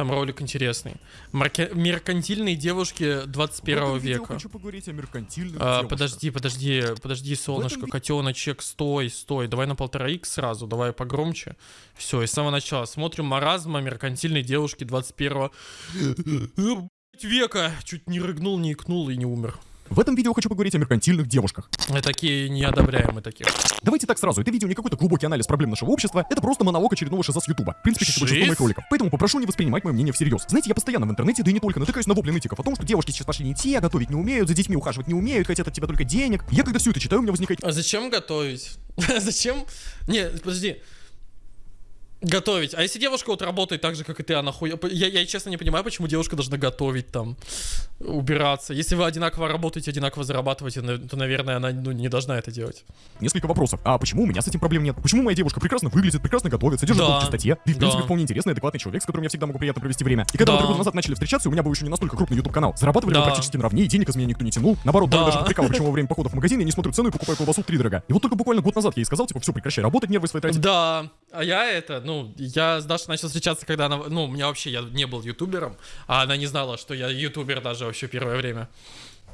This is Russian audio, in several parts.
Там ролик интересный. Марке... Меркантильные девушки 21 В этом века. хочу поговорить о меркантильных А, девушках. подожди, подожди, подожди, солнышко, ви- котеночек, стой, стой. Давай на полтора икс сразу, давай погромче. Все, и с самого начала. Смотрим маразма меркантильной девушки 21 века. Чуть не рыгнул, не икнул и не умер. В этом видео хочу поговорить о меркантильных девушках. Мы такие не одобряем, мы таких. Давайте так сразу, это видео не какой-то глубокий анализ проблем нашего общества, это просто монолог очередного шиза с Ютуба. В принципе, как и большинство моих роликов. Поэтому попрошу не воспринимать мое мнение всерьез. Знаете, я постоянно в интернете, да и не только, натыкаюсь на вопли нытиков о том, что девушки сейчас пошли не те, готовить не умеют, за детьми ухаживать не умеют, хотят от тебя только денег. Я когда все это читаю, у меня возникает А зачем готовить? зачем? Не, подожди. Готовить. А если девушка вот работает так же, как и ты, она хуя... Я, я честно не понимаю, почему девушка должна готовить там, убираться. Если вы одинаково работаете, одинаково зарабатываете, то, наверное, она ну, не должна это делать. несколько вопросов. А почему у меня с этим проблем нет? Почему моя девушка прекрасно выглядит, прекрасно готовит, содержит Да. в чистоте? И в принципе Да. вполне интересный, адекватный человек, с которым я всегда могу приятно провести время. И когда мы Да. три года назад начали встречаться, у меня был еще не настолько крупный YouTube канал. Зарабатывали мы Да. практически наравне, и денег из меня никто не тянул. Наоборот, Да. даже прикал, почему во время похода в магазин я не смотрю цену и покупаю колбасу в три дорога. И вот только буквально год назад я ей сказал, типа, все, прекращай работать, нервы свои тратить. Да, а я это, ну, я с Дашей начал встречаться, когда она, ну, у меня вообще, я не был ютубером, а она не знала, что я ютубер даже вообще первое время.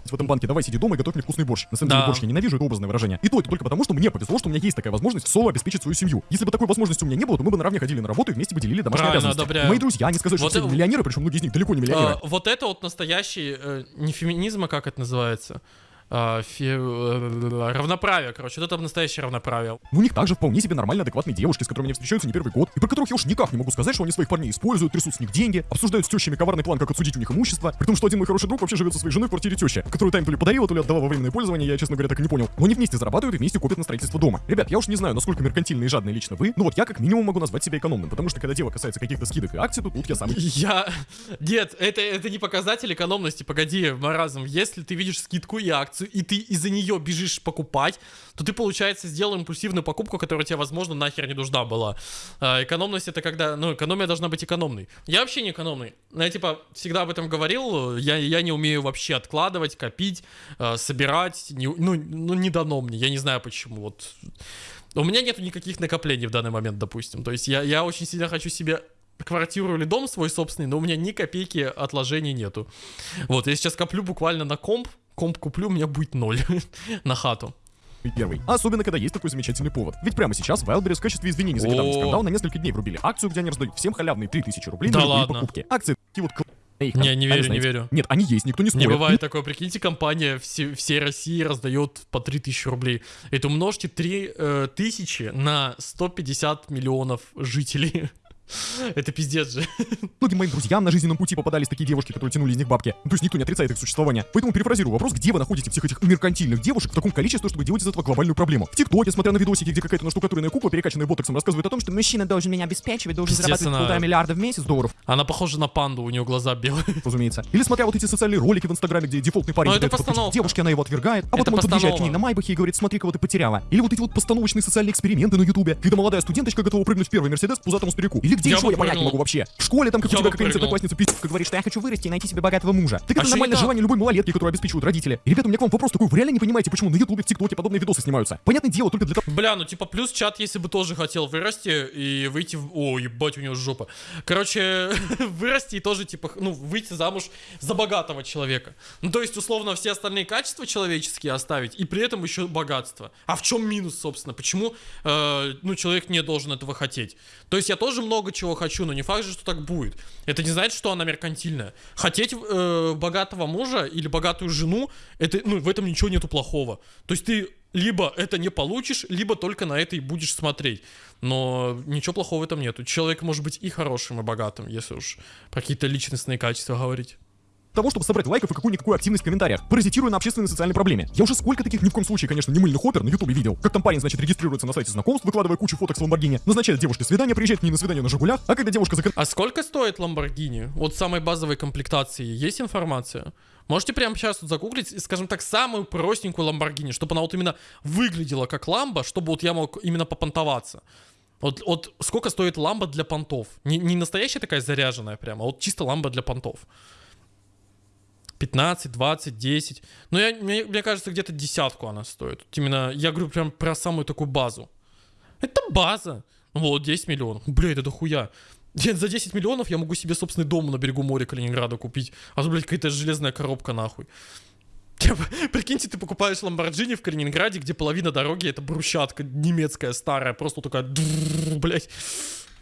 в этом банке, давай сиди дома и готовь мне вкусный борщ. На самом деле Да. борщ я ненавижу, это образное выражение. И то это только потому, что мне повезло, что у меня есть такая возможность соло обеспечить свою семью. Если бы такой возможности у меня не было, то мы бы наравне ходили на работу и вместе бы делили домашние Правильно, обязанности. одобряю. Мои друзья, они сказали, что Вот все это- миллионеры, причем многие из них далеко не миллионеры. А, вот это вот настоящий, э, не феминизм, а как это называется? А, фе- э, равноправие, короче, это настоящее равноправие. У них также вполне себе нормально адекватные девушки, с которыми они встречаются не первый год, и про которых я уж никак не могу сказать, что они своих парней используют, трясут с них деньги, обсуждают с тещами коварный план, как отсудить у них имущество, при том, что один мой хороший друг вообще живет со своей женой в квартире тещи, которую тайм то ли подарила, то ли отдала во временное пользование, я, честно говоря, так и не понял. Но они вместе зарабатывают и вместе копят на строительство дома. Ребят, я уж не знаю, насколько меркантильные и жадные лично вы, но вот я как минимум могу назвать себя экономным, потому что когда дело касается каких-то скидок и акций, то тут я самый Я... Нет, это, это не показатель экономности, погоди, маразм. Если ты видишь скидку и акцию, и ты из-за нее бежишь покупать, то ты, получается, сделал импульсивную покупку, которая тебе, возможно, нахер не нужна была. А, экономность это когда... Ну, экономия должна быть экономной. Я вообще не экономный. Я, типа, всегда об этом говорил. Я, я не умею вообще откладывать, копить, э, собирать. Не- ну, ну, не дано мне. Я не знаю почему. Вот у меня нету никаких накоплений в данный момент, допустим. То есть я, я очень сильно хочу себе квартиру или дом свой собственный, но у меня ни копейки отложений нету. Вот, я сейчас коплю буквально на комп, комп куплю, у меня будет ноль на хату. первый. Особенно, когда есть такой замечательный повод. Ведь прямо сейчас Wildberries в качестве извинений за недавний скандал на несколько дней врубили акцию, где они раздают всем халявные 3000 рублей Да на любые ладно? покупки. Акции такие вот их Не, не верю, не верю. Нет, они есть, никто не Не спорит. бывает такого, прикиньте, компания все, всей России раздает по 3000 рублей. Это умножьте 3000 на 150 миллионов жителей. Это пиздец же. Многим моим друзьям на жизненном пути попадались такие девушки, которые тянули из них бабки. То есть никто не отрицает их существование. Поэтому перефразирую вопрос, где вы находите всех этих меркантильных девушек в таком количестве, чтобы делать из этого глобальную проблему. В ТикТоке, смотря на видосики, где какая-то наштукатуренная кукла, перекачанная ботоксом, рассказывает о том, что мужчина должен меня обеспечивать, должен зарабатывать она- полтора миллиарда в месяц долларов, Она похожа на панду, у нее глаза белые. разумеется. Или смотря вот эти социальные ролики в Инстаграме, где дефолтный парень это постановка. девушке, она его отвергает, а Это потом он подъезжает к ней постанова. на Майбахе и говорит, смотри, кого ты потеряла. Или вот эти вот постановочные социальные эксперименты на Ютубе, когда молодая студенточка готова прыгнуть в первый Мерседес пузатому старику. Или где Я еще я понять не могу вообще. В школе там, как Я у тебя какая-нибудь одноклассница пиздец, говорит, что я хочу вырасти и найти себе богатого мужа. Так А это нормальное желание любой малолетки, которую обеспечивают родители. И, ребята, у меня к вам вопрос такой, вы реально не понимаете, почему на Ютубе, в ТикТоке подобные видосы снимаются? Понятное дело, только для того, Бля, ну типа плюс чат, если бы тоже хотел вырасти и выйти в... О, ебать, у него жопа. Короче, вырасти и тоже типа, ну, выйти замуж за богатого человека. Ну, то есть, условно, все остальные качества человеческие оставить и при этом еще богатство. А в чем минус, собственно? Почему, э, ну, человек не должен этого хотеть? То есть, я тоже много чего хочу, но не факт же, что так будет. Это не значит, что она меркантильная. Хотеть э, богатого мужа или богатую жену, это, ну, в этом ничего нету плохого. То есть, ты либо это не получишь, либо только на это и будешь смотреть. Но ничего плохого в этом нету. Человек может быть и хорошим, и богатым, если уж про какие-то личностные качества говорить. Того, чтобы собрать лайков и какую-никакую активность в комментариях, паразитируя на общественной социальной проблеме. Я уже сколько таких ни в коем случае, конечно, не мыльных опер на ютубе видел. Как там парень, значит, регистрируется на сайте знакомств, выкладывая кучу фоток с Ламборгини, назначает девушке свидание, приезжает к ней на свидание на Жигулях, а когда девушка закрыта А сколько стоит Lamborghini? Вот самой базовой комплектации есть информация? Можете прямо сейчас вот загуглить, скажем так, самую простенькую Lamborghini, чтобы она вот именно выглядела как ламба, чтобы вот я мог именно попонтоваться. Вот, вот сколько стоит ламба для понтов? Не, не настоящая такая заряженная прямо, а вот чисто ламба для понтов. 15, 20, 10. Ну, я, мне, мне кажется, где-то десятку она стоит. Именно, я говорю прям про самую такую базу. Это база. Ну вот, 10 миллионов. Бля, это дохуя. За 10 миллионов я могу себе собственный дом на берегу моря Калининграда купить. А то, блядь, какая-то железная коробка нахуй. Прикиньте, ты покупаешь Ламборджини в Калининграде, где половина дороги это брусчатка немецкая старая, просто такая, дрррр,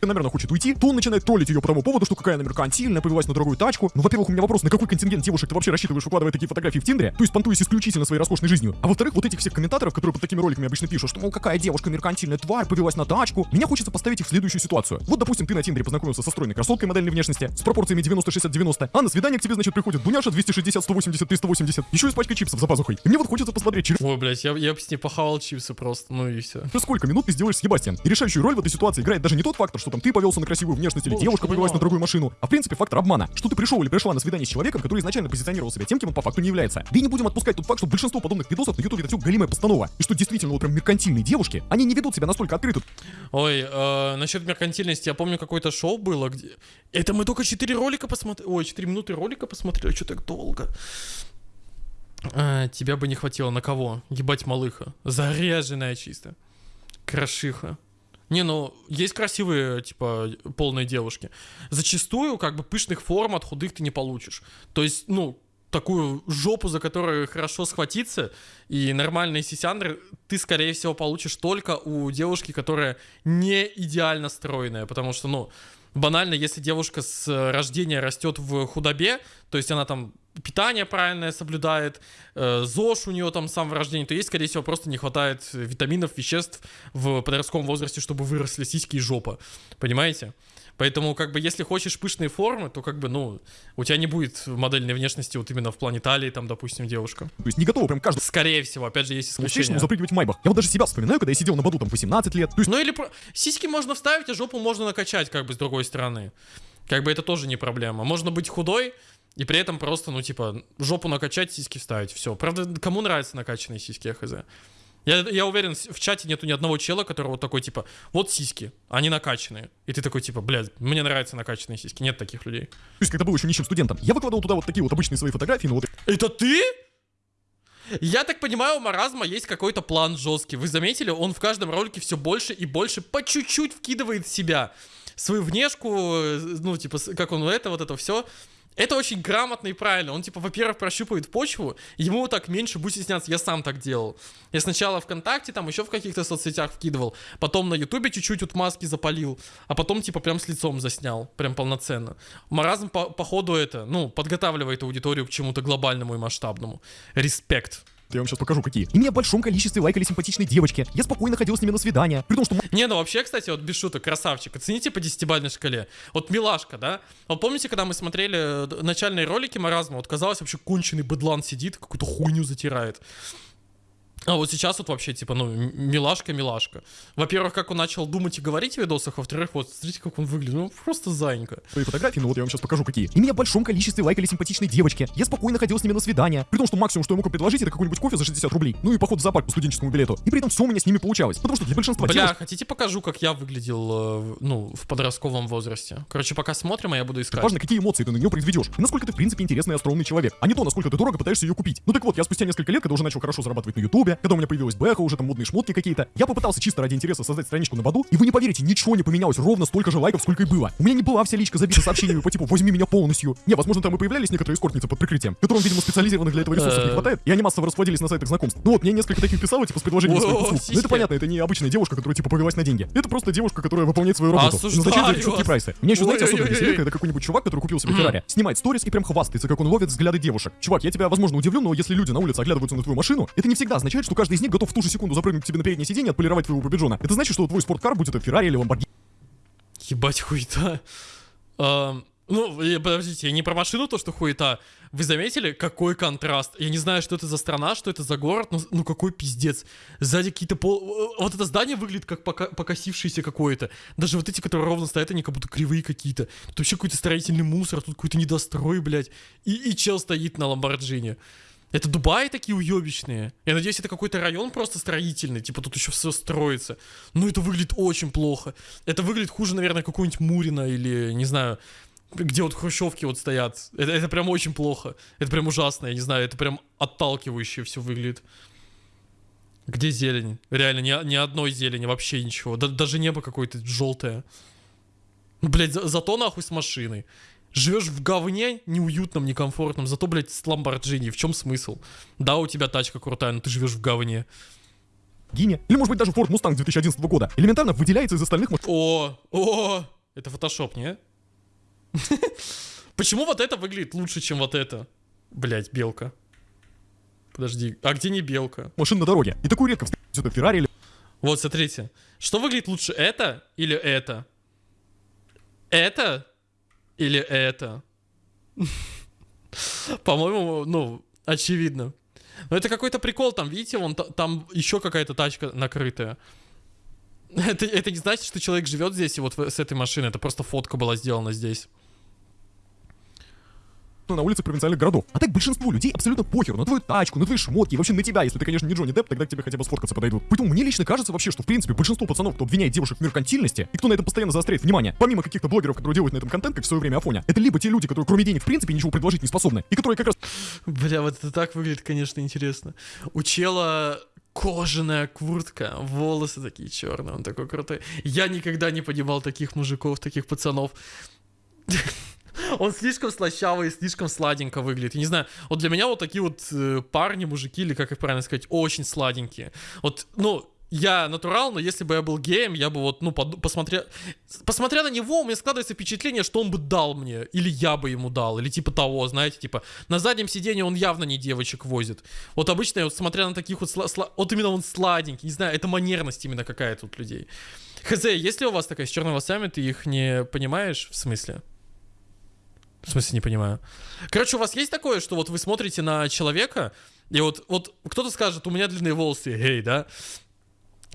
наверное, хочет уйти, то он начинает троллить ее по тому поводу, что какая она меркантильная, повелась на дорогую тачку. Ну, во-первых, у меня вопрос, на какой контингент девушек ты вообще рассчитываешь, выкладывая такие фотографии в Тиндере? То есть понтуясь исключительно своей роскошной жизнью. А во-вторых, вот этих всех комментаторов, которые под такими роликами обычно пишут, что, мол, какая девушка меркантильная тварь, повелась на тачку. Меня хочется поставить их в следующую ситуацию. Вот, допустим, ты на Тиндере познакомился со стройной красоткой модельной внешности, с пропорциями 90-60-90, а на свидание к тебе, значит, приходит Дуняша 260-180-380, еще и с пачкой чипсов за пазухой. И мне вот хочется посмотреть, через Ой, блядь, я, я бы с ней похавал чипсы просто, ну и все. сколько минут ты сделаешь с Ебастиан. И решающую роль в этой ситуации играет даже не тот фактор, что там ты повелся на красивую внешность или девушка повелась на другую машину, а в принципе фактор обмана. Что ты пришел или пришла на свидание с человеком, который изначально позиционировал себя тем, кем он по факту не является. Да и не будем отпускать тот факт, что большинство подобных видосов на ютубе это все галимая постанова. И что действительно вот прям меркантильные девушки, они не ведут себя настолько открыто. Ой, э, насчет меркантильности, я помню, какое-то шоу было, где... Это мы только 4 ролика посмотрели, ой, 4 минуты ролика посмотрели, что так долго? А, тебя бы не хватило на кого? Ебать малыха. Заряженная чисто. Крошиха. Не, ну, есть красивые, типа, полные девушки. Зачастую, как бы, пышных форм от худых ты не получишь. То есть, ну, такую жопу, за которую хорошо схватиться, и нормальные сисяндры ты, скорее всего, получишь только у девушки, которая не идеально стройная, потому что, ну, банально, если девушка с э, рождения растет в худобе, то есть она там питание правильное соблюдает, э, ЗОЖ у нее там с самого рождения, то ей, скорее всего, просто не хватает витаминов, веществ в подростковом возрасте, чтобы выросли сиськи и жопа. Понимаете? Поэтому, как бы, если хочешь пышные формы, то, как бы, ну, у тебя не будет модельной внешности вот именно в плане талии, там, допустим, девушка. То есть не готова прям каждому Скорее всего, опять же, есть исключения. встречному запрыгивать в майбах. Я вот даже себя вспоминаю, когда я сидел на баду там в 18 лет. Есть Ну или про- сиськи можно вставить, а жопу можно накачать, как бы с другой стороны. Как бы это тоже не проблема. Можно быть худой и при этом просто, ну типа, жопу накачать, сиськи вставить. Все. Правда, кому нравятся накачанные сиськи, я хз. Я, я уверен, в чате нету ни одного чела, который вот такой, типа, вот сиськи, они накачанные. И ты такой, типа, блядь, мне нравятся накачанные сиськи. Нет таких людей. То есть, когда был еще нищим студентом, я выкладывал туда вот такие вот обычные свои фотографии, ну вот Это ты? Я так понимаю, у маразма есть какой-то план жесткий. Вы заметили, он в каждом ролике все больше и больше по чуть-чуть вкидывает в себя. Свою внешку, э, ну, типа, как он это, вот это все. Это очень грамотно и правильно. Он, типа, во-первых, прощупывает почву, ему так меньше будет стесняться. Я сам так делал. Я сначала ВКонтакте, там еще в каких-то соцсетях вкидывал, потом на Ютубе чуть-чуть вот маски запалил, а потом, типа, прям с лицом заснял, прям полноценно. Маразм, по, походу, это, ну, подготавливает аудиторию к чему-то глобальному и масштабному. Респект. Я вам сейчас покажу какие. И меня в большом количестве лайкали симпатичные девочки. Я спокойно ходил с ними на свидания. При том, что Не, ну вообще, кстати, вот без шуток, красавчик. Оцените по десятибалльной шкале. Вот милашка, да? Вот помните, когда мы смотрели э, начальные ролики Маразма, вот казалось вообще конченый быдлан сидит, какую-то хуйню затирает. А вот сейчас вот вообще, типа, ну, милашка-милашка. Во-первых, как он начал думать и говорить в видосах, во-вторых, вот, смотрите, как он выглядит. Ну, просто зайка. свои фотографии, ну вот я вам сейчас покажу какие. И меня в большом количестве лайкали симпатичные девочки. Я спокойно ходил с ними на свидания. При том, что максимум, что я мог им предложить, это какой-нибудь кофе за 60 рублей. Ну и поход в зоопарк по студенческому билету. И при этом все у меня с ними получалось. Потому что для большинства Бля, девушек хотите покажу, как я выглядел, э, ну, в подростковом возрасте? Короче, пока смотрим, а я буду искать. важно, какие эмоции ты на нее произведешь. И насколько ты, в принципе, интересный и остроумный человек. А не то, насколько ты дорого пытаешься ее купить. Ну так вот, я спустя несколько лет, когда уже начал хорошо зарабатывать на ютубе, когда у меня появилась бэха, уже там модные шмотки какие-то, я попытался чисто ради интереса создать страничку на Баду, и вы не поверите, ничего не поменялось, ровно столько же лайков, сколько и было. У меня не была вся личка забита сообщениями по типу «возьми меня полностью». Не, возможно, там и появлялись некоторые эскортницы под прикрытием, которым, видимо, специализированных для этого ресурсов не хватает, и они массово расплодились на сайтах знакомств. Ну вот, мне несколько таких писало, типа, с предложением своих услуг. Ну это понятно, это не обычная девушка, которая, типа, повелась на деньги. Это просто девушка, которая выполняет свою работу. назначает за вас. прайсы. Меня еще, знаете, особенно веселит, когда какой-нибудь чувак, который купил себе Феррари, снимает сторис и прям хвастается, как он ловит взгляды девушек. Чувак, я тебя, возможно, удивлю, но если люди на улице оглядываются на твою машину, это не всегда означает, что каждый из них готов в ту же секунду запрыгнуть к тебе на переднее сиденье и отполировать твоего побежона. Это значит, что твой спорткар, будь это Феррари или Ламборгини, Ебать хуета. Ам, ну, э, подождите, я не про машину то, что хуета. Вы заметили, какой контраст? Я не знаю, что это за страна, что это за город, но ну какой пиздец. Сзади какие-то пол... э, Вот это здание выглядит как пока... покосившееся какое-то. Даже вот эти, которые ровно стоят, они как будто кривые какие-то. Тут вообще какой-то строительный мусор, тут какой-то недострой, блядь. И, и чел стоит на Ламборджине. Это Дубаи такие уебищные. Я надеюсь, это какой-то район просто строительный, типа тут еще все строится. Ну, это выглядит очень плохо. Это выглядит хуже, наверное, какой-нибудь Мурина или, не знаю, где вот хрущевки вот стоят. Это, это прям очень плохо. Это прям ужасно, я не знаю, это прям отталкивающе все выглядит. Где зелень? Реально, ни, ни одной зелени, вообще ничего. Да- даже небо какое-то желтое. Блять, за- зато нахуй с машиной. Живешь в говне, неуютном, некомфортном, зато, блядь, с Ламборджини. В чем смысл? Да, у тебя тачка крутая, но ты живешь в говне. Гине, или может быть даже Ford Mustang 2011 года, элементарно выделяется из остальных машин О, о, это фотошоп, не? Почему вот это выглядит лучше, чем вот это? Блять, белка. Подожди, а где не белка? машин на дороге. И такую редко встретить это Феррари или Вот, смотрите. Что выглядит лучше, это или это? Это или это? По-моему, ну, очевидно. Но это какой-то прикол, там, видите, вон та- там еще какая-то тачка накрытая. Это, это не значит, что человек живет здесь и вот с этой машиной. Это просто фотка была сделана здесь. На улицах провинциальных городов. А так большинству людей абсолютно похер на твою тачку, на твои шмотки вообще на тебя, если ты, конечно, не Джонни Депп, тогда к тебе хотя бы сфоткаться подойдут. Поэтому мне лично кажется вообще, что в принципе большинство пацанов, кто обвиняет девушек в меркантильности и кто на этом постоянно заостряет внимание, помимо каких-то блогеров, которые делают на этом контент, как в свое время Афоня, это либо те люди, которые кроме денег в принципе ничего предложить не способны, и которые как раз Бля, вот это так выглядит, конечно, интересно. У чела кожаная куртка, волосы такие черные, он такой крутой. Я никогда не понимал таких мужиков, таких пацанов. Он слишком слащавый, слишком сладенько выглядит. Я не знаю, вот для меня вот такие вот э, парни, мужики, или как их правильно сказать, очень сладенькие. Вот, ну, я натурал, но если бы я был геем, я бы вот, ну, поду- посмотря... Посмотря на него, у меня складывается впечатление, что он бы дал мне, или я бы ему дал, или типа того, знаете, типа, на заднем сиденье он явно не девочек возит. Вот обычно, вот смотря на таких вот, сла- сла- вот именно он сладенький, не знаю, это манерность именно какая-то у людей. Хз, если у вас такая с черными волосами, ты их не понимаешь, в смысле? В смысле, не понимаю. Короче, у вас есть такое, что вот вы смотрите на человека, и вот, вот кто-то скажет, у меня длинные волосы, эй, да?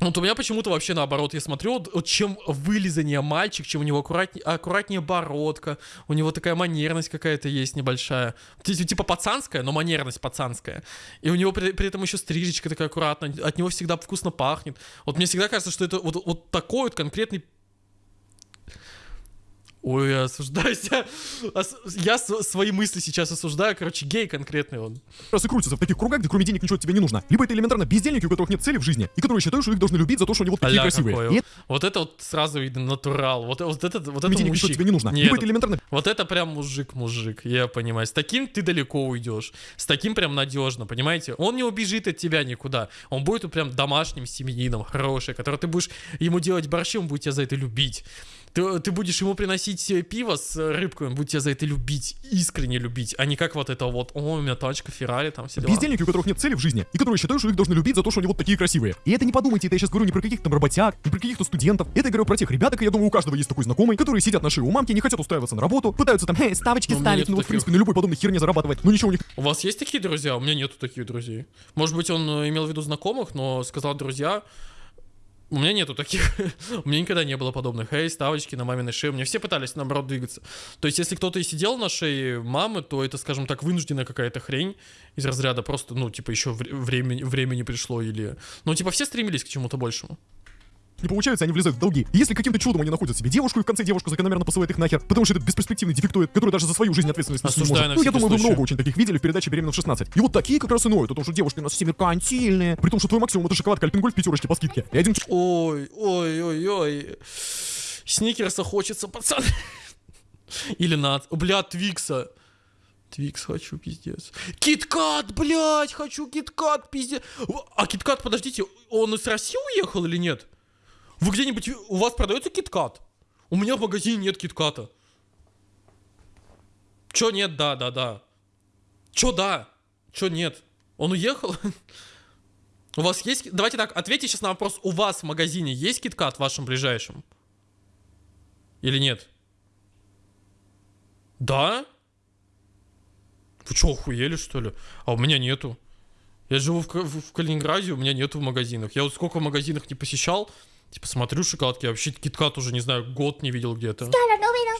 Вот у меня почему-то вообще наоборот, я смотрю, вот, вот чем вылизаннее мальчик, чем у него аккуратнее, аккуратнее бородка, у него такая манерность какая-то есть небольшая. Ти- Типа пацанская, но манерность пацанская. И у него при, при этом еще стрижечка такая аккуратная, от него всегда вкусно пахнет. Вот мне всегда кажется, что это вот, вот такой вот конкретный Ой, я осуждаю себя. Я свои мысли сейчас осуждаю. Короче, гей конкретный он. раз и крутятся в таких кругах, где кроме денег ничего тебе не нужно. Либо это элементарно бездельники, у которых нет цели в жизни, и которые считают, что их должны любить за то, что они вот такие Аля красивые. какой. И это Вот это вот сразу видно натурал. Вот, вот это, вот это кроме денег ничего тебе не нужно. Нет, Либо это элементарно Вот это прям мужик-мужик, я понимаю. С таким ты далеко уйдешь. С таким прям надежно, понимаете? Он не убежит от тебя никуда. Он будет прям домашним семьянином, хороший, который ты будешь ему делать борщи, он будет тебя за это любить. Ты, ты будешь ему приносить э, пиво с э, рыбкой, он будет тебя за это любить, искренне любить, а не как вот это вот, о, у меня тачка, Феррари, там все дела. Бездельники, у которых нет цели в жизни, и которые считают, что их должны любить за то, что они вот такие красивые. И это не подумайте, это я сейчас говорю не про каких-то там работяг, не про каких-то студентов. Это я говорю про тех ребяток, и я думаю, у каждого есть такой знакомый, которые сидят на шее у мамки, не хотят устраиваться на работу, пытаются там, «Хе, ставочки Ну, ставить, ну вот в принципе на любой подобной херне зарабатывать, но ничего у них У вас есть такие друзья? У меня нету таких друзей. Может быть, он э, имел в виду знакомых, но сказал друзья. У меня нету таких. У меня никогда не было подобных. Эй, ставочки на маминой шее. У меня все пытались, наоборот, двигаться. То есть, если кто-то и сидел на шее мамы, то это, скажем так, вынужденная какая-то хрень из разряда просто, ну, типа, еще времени, времени пришло или... Ну, типа, все стремились к чему-то большему. Не получается, они влезают в долги. И если каким-то чудом они находят себе девушку, и в конце девушка закономерно посылает их нахер, потому что это бесперспективный дефектоид, который даже за свою жизнь ответственность не может. на Ну, я думаю, вы много очень таких видели в передаче «Беременна в 16». И вот такие как раз и ноют о том, что девушки у нас все меркантильные, при том, что твой максимум это шоколадка Альпенгольд в пятерочке по скидке. И один Ой, ой, ой, ой. Сникерса хочется, пацан. Или над... Бля, Твикса. Твикс хочу, пиздец. Киткат, блядь, хочу киткат, пиздец. А киткат, подождите, он из России уехал или нет? Вы где-нибудь... У вас продается киткат? У меня в магазине нет китката. Чё нет, да, да, да. Чё да? Чё нет? Он уехал? У вас есть... Давайте так, ответьте сейчас на вопрос. У вас в магазине есть киткат в вашем ближайшем? Или нет? Да? Вы что, охуели, что ли? А у меня нету. Я живу в, в- в Калининграде, у меня нету в магазинах. Я вот сколько в магазинах не посещал, типа смотрю шоколадки, я вообще киткат уже, не знаю, год не видел где-то.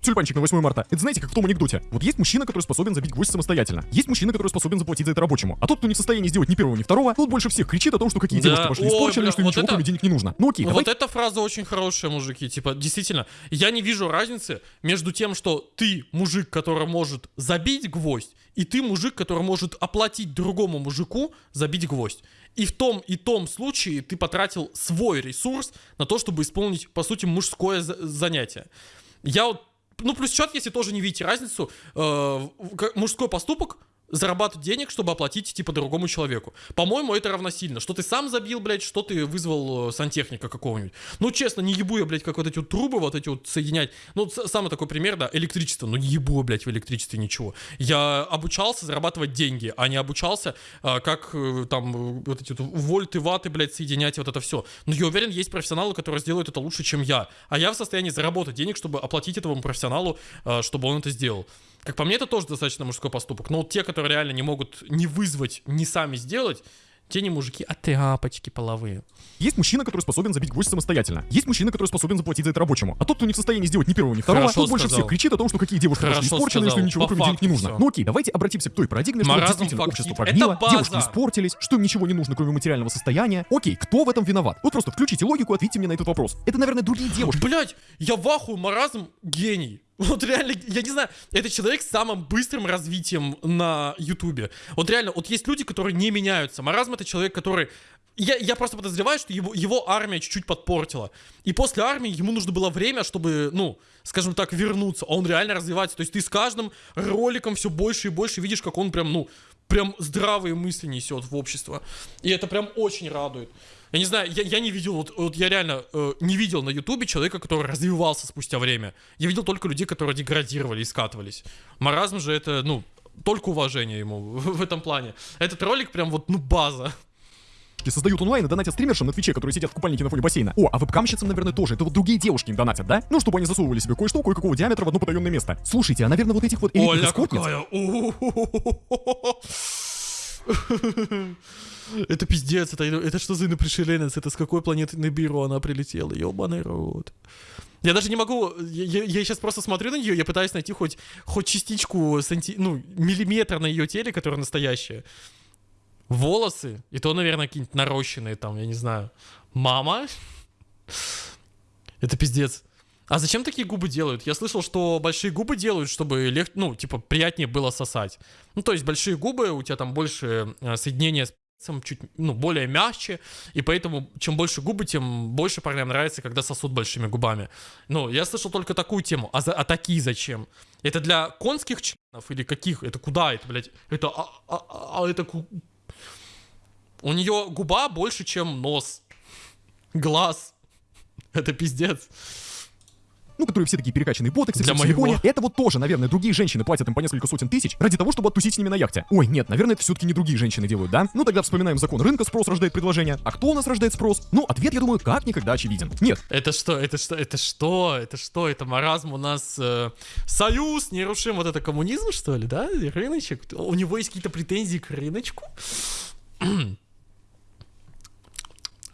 тюльпанчик на 8 марта. Это знаете, как в том анекдоте. Вот есть мужчина, который способен забить гвоздь самостоятельно. Есть мужчина, который способен заплатить за это рабочему. А тот, кто не в состоянии сделать ни первого, ни второго, тот больше всех кричит о том, что какие Да. девушки Ой, испорчены, бля, что вот ничего это- кроме денег не нужно. Ну окей, Ну, давай. Вот эта фраза очень хорошая, мужики. Типа, действительно, я не вижу разницы между тем, что ты мужик, который может забить гвоздь, и ты мужик, который может оплатить другому мужику забить гвоздь. И в том и том случае ты потратил свой ресурс на то, чтобы исполнить, по сути, мужское за- занятие. Я вот, ну, плюс счет, если тоже не видите разницу, э, мужской поступок, зарабатывать денег, чтобы оплатить, типа, другому человеку. По-моему, это равносильно. Что ты сам забил, блядь, что ты вызвал э, сантехника какого-нибудь. Ну, честно, не ебу я, блядь, как вот эти вот трубы, вот эти вот соединять. Ну, самый такой пример, да, электричество. Ну, не ебу я, блядь, в электричестве ничего. Я обучался зарабатывать деньги, а не обучался, а, как э, там вот эти вот вольты, ваты, блядь, соединять вот это все. Но я уверен, есть профессионалы, которые сделают это лучше, чем я. А я в состоянии заработать денег, чтобы оплатить этому профессионалу, а, чтобы он это сделал. Как по мне, это тоже достаточно мужской поступок. Но вот те, которые реально не могут не вызвать, не сами сделать, те не мужики, а тряпочки половые. Есть мужчина, который способен забить гвоздь самостоятельно. Есть мужчина, который способен заплатить за это рабочему. А тот, кто не в состоянии сделать ни первого, ни второго, Хорошо тот больше сказал. всех кричит о том, что какие девушки Хорошо пошли испорчены, сказал. если ничего По кроме денег не нужно. всё. Ну окей, давайте обратимся к той парадигме, что Маразм действительно фактит. общество база. девушки испортились, что им ничего не нужно, кроме материального состояния. Окей, кто в этом виноват? Вот просто включите логику ответьте мне на этот вопрос. Это, наверное, другие девушки. Блять, я в ахуе, маразм гений. Вот реально, я не знаю, это человек с самым быстрым развитием на Ютубе. Вот реально, вот есть люди, которые не меняются. Маразм это человек, который... Я, я просто подозреваю, что его, его армия чуть-чуть подпортила. И после армии ему нужно было время, чтобы, ну, скажем так, вернуться. А он реально развивается. То есть ты с каждым роликом все больше и больше видишь, как он прям, ну, прям здравые мысли несет в общество. И это прям очень радует. Я не знаю, я, я не видел, вот, вот я реально э, не видел на Ютубе человека, который развивался спустя время. Я видел только людей, которые деградировали и скатывались. Маразм же это, ну, только уважение ему в, этом плане. Этот ролик прям вот, ну, база. Создают онлайн и донатят стримершам на Твиче, которые сидят в купальнике на фоне бассейна. О, а вебкамщицам, наверное, тоже. Это вот другие девушки им донатят, да? Ну, чтобы они засовывали себе кое-что, кое-какого диаметра в одно потаенное место. Слушайте, а, наверное, вот этих вот элитных эскортниц-. Это пиздец, это, это что за инопришеленец? Это с какой планеты Небиру она прилетела? Ёбаный рот. Я даже не могу, я, сейчас просто смотрю на нее, я пытаюсь найти хоть, хоть частичку, санти, ну, миллиметра на ее теле, которая настоящая. Волосы, и то, наверное, какие-нибудь нарощенные там, я не знаю. Мама? Это пиздец. А зачем такие губы делают? Я слышал, что большие губы делают, чтобы лег... ну, типа, приятнее было сосать. Ну, то есть большие губы, у тебя там больше э, соединения с пальцем, чуть, ну, более мягче, и поэтому чем больше губы, тем больше парням нравится, когда сосут большими губами. Ну, я слышал только такую тему. А, за... а такие зачем? Это для конских членов или каких? Это куда это, блядь? Это... А, а- а- а это... У нее губа больше, чем нос. Глаз. Это пиздец. ну, которые все такие перекачанные ботоксы, Для моего. Это вот тоже, наверное, другие женщины платят им по несколько сотен тысяч ради того, чтобы оттусить с ними на яхте. Ой, нет, наверное, это все-таки не другие женщины делают, да? Ну, тогда вспоминаем закон рынка, спрос рождает предложение. А кто у нас рождает спрос? Ну, ответ, я думаю, как никогда очевиден. Нет, Это что? Это что? Это что? Это что? Это маразм у нас э, союз нерушим. Вот это коммунизм, что ли, да? Рыночек? У него есть какие-то претензии к рыночку?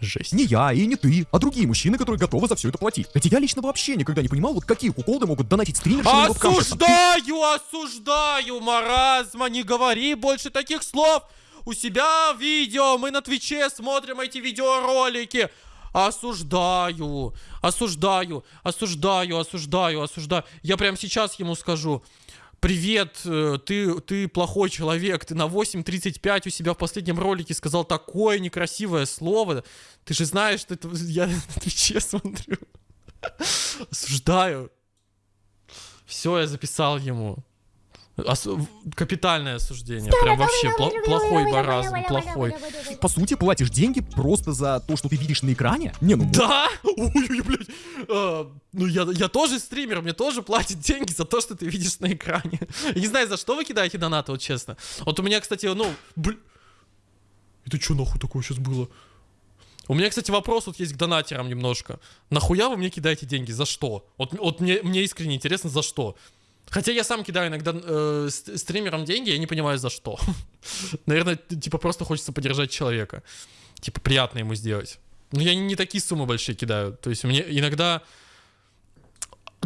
Жесть. не я и не ты, а другие мужчины, которые готовы за все это платить. Хотя я лично вообще никогда не понимал, вот какие куколды могут донатить стримершам и вебкамщицам. Осуждаю, осуждаю, маразма, не говори больше таких слов. У себя видео, мы на Твиче смотрим эти видеоролики. Осуждаю, осуждаю, осуждаю, осуждаю, осуждаю. Я прямо сейчас ему скажу. Привет, э, ты, ты плохой человек, ты на 8.35 у себя в последнем ролике сказал такое некрасивое слово. Ты же знаешь, что это... Я на Твиче смотрю. Осуждаю. Все, я записал ему. В- Капитальное осуждение. Прям вообще пло- плохой маразм, плохой. По сути, платишь деньги просто за то, что ты видишь на экране? Не, ну Да? Ой, блядь. А, ну, я, я тоже стример, мне тоже платят деньги за то, что ты видишь на экране. Я не знаю, за что вы кидаете донаты, вот честно. Вот у меня, кстати, ну, блин. Это что нахуй такое сейчас было? У меня, кстати, вопрос вот есть к донатерам немножко. Нахуя вы мне кидаете деньги? За что? Вот, вот мне, мне искренне интересно, за что? Хотя я сам кидаю иногда э, ст- стримерам деньги, я не понимаю за что. Наверное, типа просто хочется поддержать человека. Типа приятно ему сделать. Но я не, такие суммы большие кидаю. То есть мне иногда...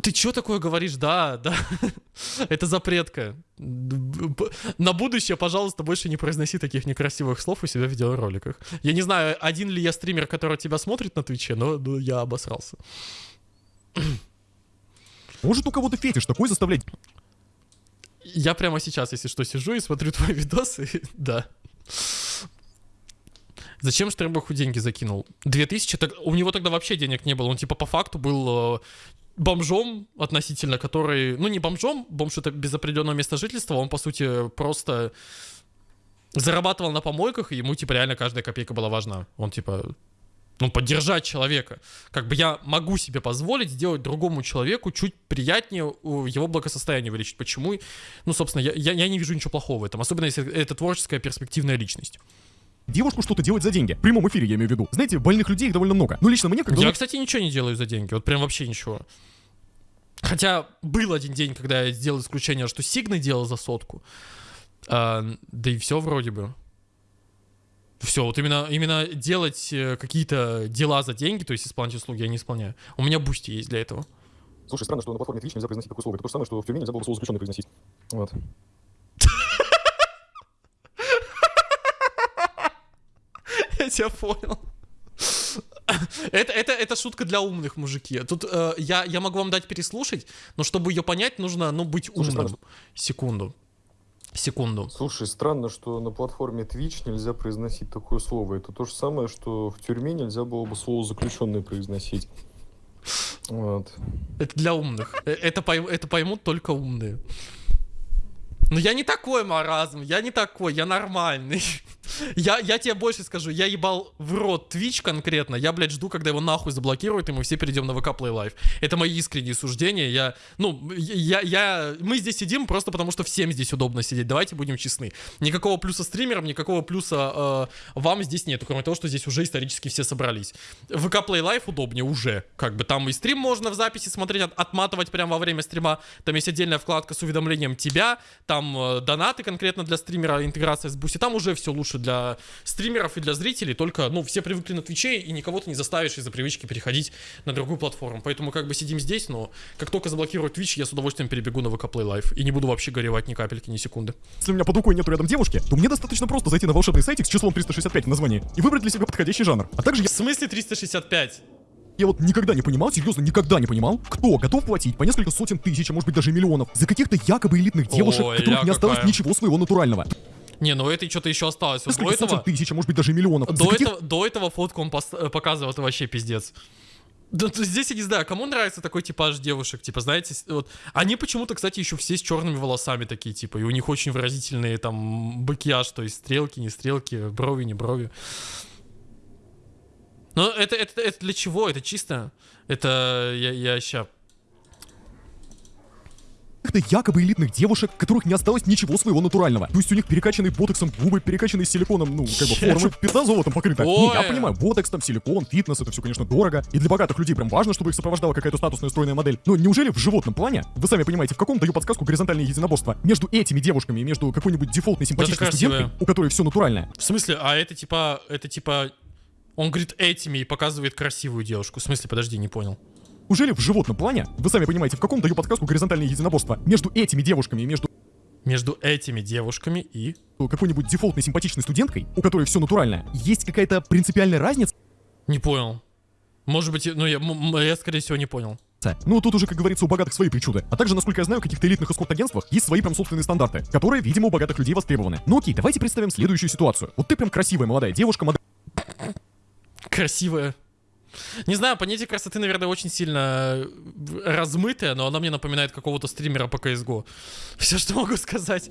Ты что такое говоришь? Да, да. Это запретка. На будущее, пожалуйста, больше не произноси таких некрасивых слов у себя в видеороликах. Я не знаю, один ли я стример, который тебя смотрит на Твиче, но я обосрался. может у кого-то фетиш такой заставлять Я прямо сейчас, если что, сижу и смотрю твои видосы. да. Зачем Штербаху деньги закинул? 2000, так, у него тогда вообще денег не было. Он типа по факту был э, бомжом относительно, который, ну не бомжом, бомж это без определенного места жительства, он по сути просто зарабатывал на помойках, и ему типа реально каждая копейка была важна. Он типа ну, поддержать человека. Как бы я могу себе позволить сделать другому человеку чуть приятнее его благосостояние вылечить. Почему? Ну, собственно, я, я, я не вижу ничего плохого в этом. Особенно, если это творческая перспективная личность. Девушку что-то делать за деньги. В прямом эфире я имею в виду. Знаете, больных людей их довольно много. Но лично мне, когда... Я, кстати, ничего не делаю за деньги. Вот прям вообще ничего. Хотя был один день, когда я сделал исключение, что Сигны делал за сотку. А, да и все вроде бы. Все, вот именно, именно делать э, какие-то дела за деньги, то есть исполнять услуги, я не исполняю. У меня Boosty есть для этого. Слушай, странно, что на платформе Twitch нельзя произносить такое слово. Это то же самое, что в тюрьме нельзя было бы слово заключенный произносить. Вот. Я тебя понял. Это, это, это шутка для умных, мужики. Тут э, я, я могу вам дать переслушать, но чтобы ее понять, нужно ну, быть умным. Секунду. Секунду. Слушай, странно, что на платформе Twitch нельзя произносить такое слово. Это то же самое, что в тюрьме нельзя было бы слово заключенный произносить. Вот. Это для умных. Э, Это, пойм- это поймут только умные. Но я не такой маразм, я не такой, я нормальный. Я, я тебе больше скажу, я ебал в рот Twitch конкретно, я, блядь, жду, когда его нахуй заблокируют, и мы все перейдем на ВК Play Live. Это мои искренние суждения, я, ну, я, я, мы здесь сидим просто потому, что всем здесь удобно сидеть, давайте будем честны. Никакого плюса стримерам, никакого плюса э, вам здесь нету, кроме того, что здесь уже исторически все собрались. VK Play Live удобнее уже, как бы там и стрим можно в записи смотреть, от- отматывать прямо во время стрима, там есть отдельная вкладка с уведомлением тебя, там э, донаты конкретно для стримера, интеграция с Boosty, там уже все лучше для стримеров и для зрителей, только, ну, все привыкли на Твиче, и никого ты не заставишь из-за привычки переходить на другую платформу, поэтому как бы сидим здесь, но как только заблокируют Twitch, я с удовольствием перебегу на VK Play Live, и не буду вообще горевать ни капельки, ни секунды. Если у меня под рукой нету рядом девушки, то мне достаточно просто зайти на волшебный сайтик с числом 365 в названии и выбрать для себя подходящий жанр. А также я, В смысле 365? я вот никогда не понимал, серьезно, никогда не понимал, кто готов платить по несколько сотен тысяч, а может быть даже миллионов за каких-то якобы элитных девушек, Ой, которых не осталось какая. ничего своего натурального. Не, ну это что-то еще осталось. Вот До Несколько этого, тысяч, а может быть даже миллионов. До, каких- этого, до этого фотку он пос- э, показывал, это вообще пиздец. Да, то здесь я не знаю, кому нравится такой типаж девушек, типа, знаете, вот, они почему-то, кстати, еще все с черными волосами такие, типа, и у них очень выразительные там макияж, то есть стрелки, не стрелки, брови, не брови. Но это, это, это для чего? Это чисто? Это я, я ща... каких-то якобы элитных девушек, которых не осталось ничего своего натурального. То есть у них перекачанные ботоксом губы, перекачанные силиконом, ну, как бы формы, пизда золотом покрыта. Не, я Ой. понимаю, ботокс там, силикон, фитнес, это все, конечно, дорого. И для богатых людей прям важно, чтобы их сопровождала какая-то статусная стройная модель. Но неужели в животном плане, вы сами понимаете, в каком даю подсказку горизонтальное единоборство между этими девушками и между какой-нибудь дефолтной симпатичной красивая. студенткой, у которой все натуральное? В смысле? А это типа, это типа... Он говорит этими и показывает красивую девушку. В смысле, подожди, не понял. Неужели в животном плане, вы сами понимаете, в каком даю подсказку горизонтальное единоборство между этими девушками и между Между этими девушками и... какой-нибудь дефолтной симпатичной студенткой, у которой все натуральное, есть какая-то принципиальная разница? Не понял. Может быть, ну я, я скорее всего не понял. Ну, тут уже, как говорится, у богатых свои причуды. А также, насколько я знаю, в каких-то элитных эскорт-агентствах есть свои прям собственные стандарты, которые, видимо, у богатых людей востребованы. Ну окей, давайте представим следующую ситуацию. Вот ты прям красивая молодая девушка, модель Красивая. Не знаю, понятие красоты, наверное, очень сильно э, размытое, но она мне напоминает какого-то стримера по CSGO. Все, что могу сказать.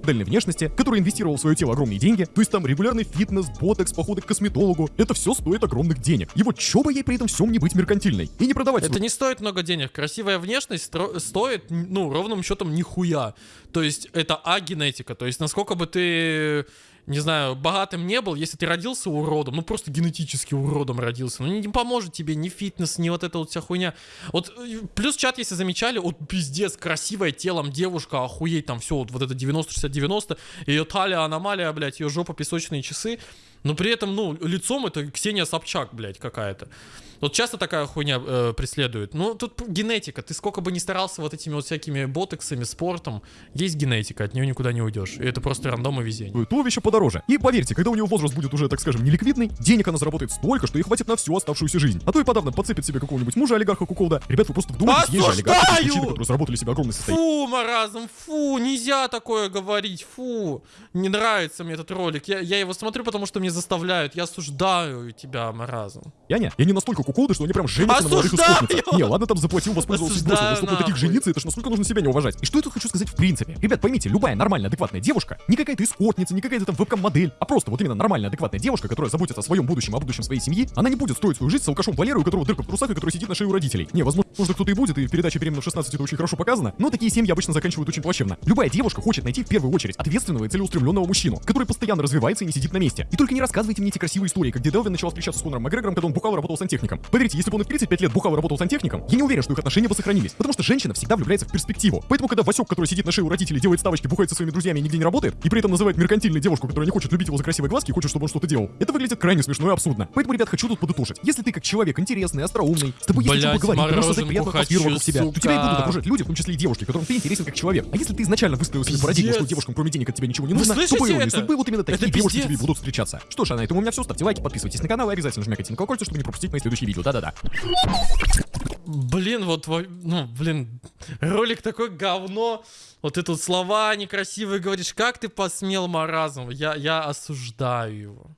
модельной внешности, который инвестировал в свое тело огромные деньги, то есть там регулярный фитнес, ботекс, походы к косметологу, это все стоит огромных денег. И вот чё бы ей при этом всем не быть меркантильной и не продавать Это не стоит много денег. Красивая внешность стро- стоит, ну, ровным счетом нихуя. То есть это а-генетика. То есть насколько бы ты, не знаю, богатым не был, если ты родился уродом, ну просто генетически уродом родился, ну не, не поможет тебе ни фитнес, ни вот эта вот вся хуйня. Вот плюс чат, если замечали, вот пиздец, красивая телом девушка, охуеть там все, вот, вот это 90-60-90, ее талия аномалия, блядь, ее жопа песочные часы. Но при этом, ну, лицом это Ксения Собчак, блядь, какая-то. Вот часто такая хуйня э, преследует. Ну, тут генетика. Ты сколько бы ни старался вот этими вот всякими ботексами, спортом, есть генетика, от нее никуда не уйдешь. И это просто рандом и везение. туловище подороже. И поверьте, когда у него возраст будет уже, так скажем, неликвидный, денег она заработает столько, что ей хватит на всю оставшуюся жизнь. А то и подавно подцепит себе какого-нибудь мужа олигарха куколда. Ребят, вы просто вдумайтесь, есть же олигархи, мужчины, которые заработали себе огромный состояние. Фу, маразм, фу, нельзя такое говорить, фу. Не нравится мне этот ролик. Я, я его смотрю, потому что мне не заставляют. Я осуждаю тебя, маразм. Я не, я не настолько куколды, что они прям женятся на молодых Осуждаю! эскортницах. Не, ладно, там заплатил, воспользовался Осуждаю спросом, но чтобы таких жениться, это ж насколько нужно себя не уважать. И что я тут хочу сказать в принципе? Ребят, поймите, любая нормальная, адекватная девушка, не какая-то эскортница, не какая-то там вебкам-модель, а просто вот именно нормальная, адекватная девушка, которая заботится о своем будущем, о будущем своей семьи, она не будет строить свою жизнь с алкашом Валерой, у которого дырка в трусах и который сидит на шее у родителей. Не, возможно, может, кто-то и будет, и в передаче «Беременна в 16» это очень хорошо показано, но такие семьи обычно заканчивают очень плачевно. Любая девушка хочет найти в первую очередь ответственного и целеустремленного мужчину, который постоянно развивается и не сидит на месте. И только не рассказывайте мне эти красивые истории, как где Делвин начал встречаться с Конором Макгрегором, когда он бухал и работал сантехником. Поверьте, если бы он и в 35 лет бухал и работал сантехником, я не уверен, что их отношения бы сохранились. Потому что женщина всегда влюбляется в перспективу. Поэтому, когда Васек, который сидит на шее у родителей, делает ставочки, бухает со своими друзьями и нигде не работает, и при этом называет меркантильной девушку, которая не хочет любить его за красивые глазки и хочет, чтобы он что-то делал, это выглядит крайне смешно и абсурдно. Поэтому, ребят, хочу тут подытожить. Если ты как человек интересный, остроумный, с тобой есть о чем поговорить, ты можешь создать приятную атмосферу вокруг себя, то тебя и будут окружать люди, в том числе и девушки, которым ты интересен как человек. А если ты изначально выстроил себе парадигму, что девушкам кроме денег от тебя ничего не нужно, то по иронии судьбы вот именно такие Это девушки тебе будут встречаться. Что ж, а на этом у меня все. Ставьте лайки, подписывайтесь на канал и обязательно жмякайте на колокольчик, чтобы не пропустить мои следующие видео. Да-да-да. Блин, вот, во- ну, блин, ролик такой говно. Вот ты тут слова некрасивые говоришь. Как ты посмел, маразм? Я, я осуждаю его.